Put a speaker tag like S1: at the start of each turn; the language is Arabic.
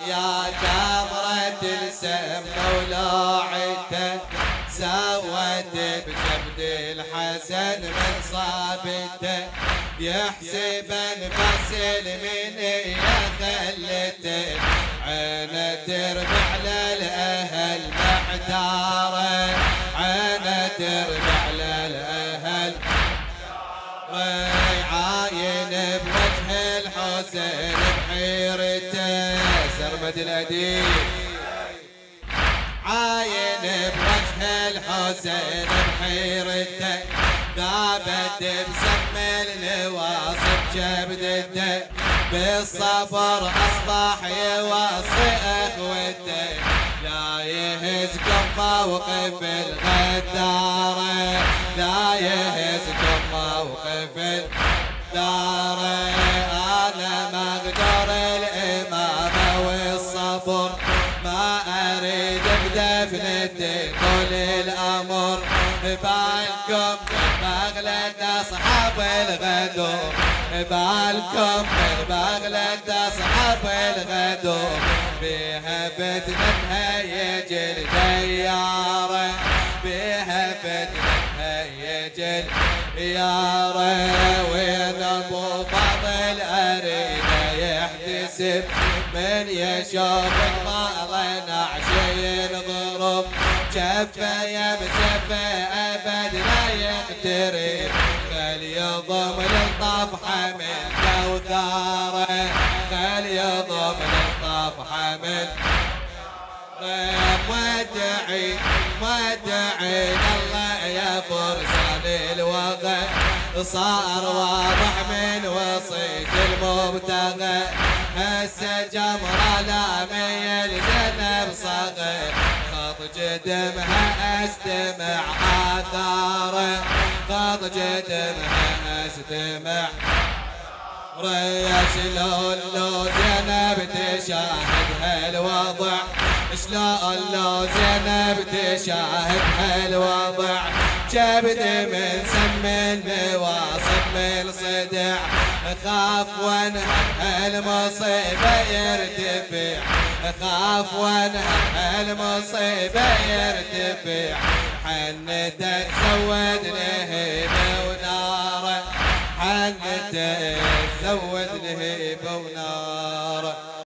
S1: يا جمرة السم ولوعته سوت بجبد الحسن من صابته. يحسب انفصل من يا خلته عينه تربع للأهل محتاره عينه تربع للأهل عاين بوجه الحسين سرمد الأديب. عاين بوجه الحسين بحيرته ذابت بسم النواصب جبدته بالصبر أصبح يوصي أخوته لا يهز موقف الغدارة لا يهز موقف الدارة أنا بدفنتي كل الأمر بالكم بغلة أصحاب الغدور بالكم بغلة أصحاب الغدور بها فتنة هيج الديارة بها فتنة هيج الديارة وين أبو فاضل أريد يحتسب من يشوفك ما ظن عشي الغروب شفه يمسف أبد لا يقترب خل يضم للطفحة من كوثاره خل يضم للطفحة من ودعي ودعي الله يا فرسان الوغى صار واضح من وصيت المبتغى هسه جمرة لا ميل زنب صغير جدمها استمع آثاره خط جدمها استمع ريا شلون لو زينب تشاهد هالوضع شلون لو زينب تشاهد هالوضع كبد من سم المواصب من صدع خاف وانها المصيبة يرتفع خاف وأنا المصيبة يرتفع. حنتك زود لهيبة ونارة حنتك زود لهيبة ونارة